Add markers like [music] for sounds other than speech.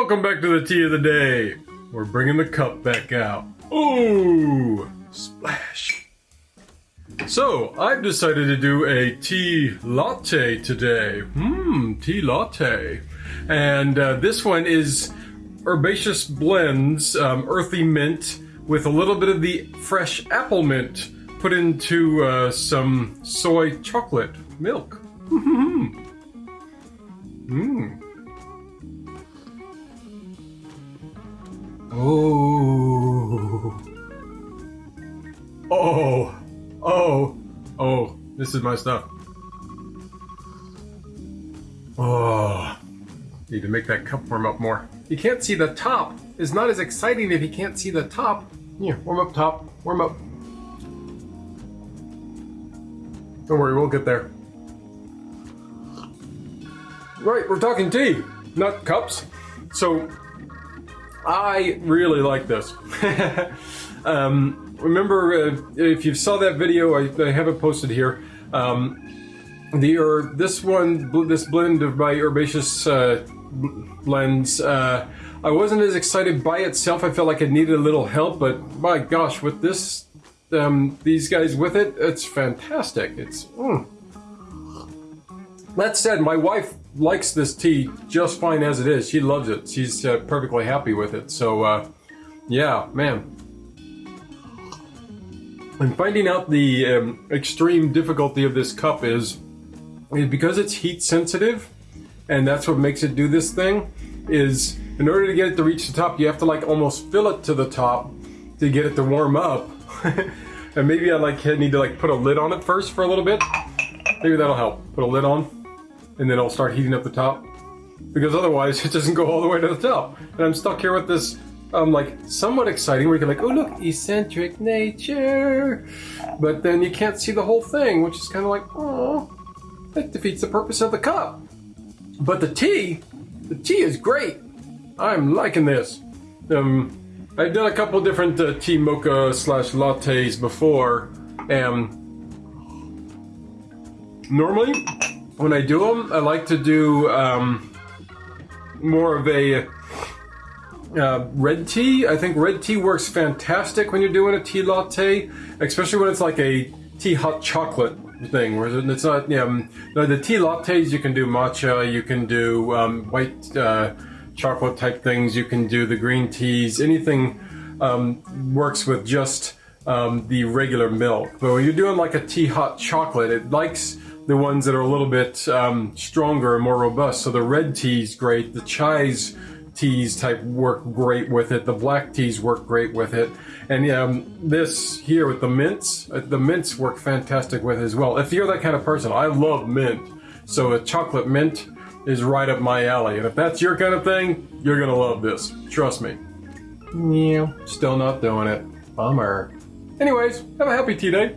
Welcome back to the tea of the day. We're bringing the cup back out. Ooh, splash. So, I've decided to do a tea latte today. Mmm, tea latte. And uh, this one is herbaceous blends, um, earthy mint, with a little bit of the fresh apple mint put into uh, some soy chocolate milk. Mmm. [laughs] Oh. Oh. Oh. This is my stuff. Oh. Need to make that cup warm up more. You can't see the top. It's not as exciting if you can't see the top. Yeah, warm up top. Warm up. Don't worry, we'll get there. Right, we're talking tea, not cups. So I really like this. [laughs] um, remember, uh, if you saw that video, I, I have it posted here. Um, the or this one, this blend of my herbaceous uh, blends, uh, I wasn't as excited by itself. I felt like it needed a little help, but my gosh, with this, um, these guys with it, it's fantastic. It's. Mm. That said, my wife likes this tea just fine as it is. She loves it. She's uh, perfectly happy with it. So, uh, yeah, man. I'm finding out the um, extreme difficulty of this cup is, is because it's heat sensitive, and that's what makes it do this thing, is in order to get it to reach the top, you have to like almost fill it to the top to get it to warm up. [laughs] and maybe I like need to like put a lid on it first for a little bit. Maybe that'll help. Put a lid on and then it'll start heating up the top. Because otherwise [laughs] it doesn't go all the way to the top. And I'm stuck here with this, um, like, somewhat exciting where you're like, oh look, eccentric nature. But then you can't see the whole thing, which is kind of like, oh, that defeats the purpose of the cup. But the tea, the tea is great. I'm liking this. Um, I've done a couple different uh, tea mocha slash lattes before, and normally when I do them, I like to do um, more of a uh, red tea. I think red tea works fantastic when you're doing a tea latte, especially when it's like a tea hot chocolate thing, where it's not, um, the tea lattes you can do matcha, you can do um, white uh, chocolate type things, you can do the green teas, anything um, works with just um, the regular milk. But when you're doing like a tea hot chocolate, it likes the ones that are a little bit um, stronger and more robust. So the red tea's great, the chai's teas type work great with it, the black teas work great with it, and um, this here with the mints, uh, the mints work fantastic with it as well. If you're that kind of person, I love mint, so a chocolate mint is right up my alley, and if that's your kind of thing, you're gonna love this. Trust me. Yeah, still not doing it. Bummer. Anyways, have a happy tea day.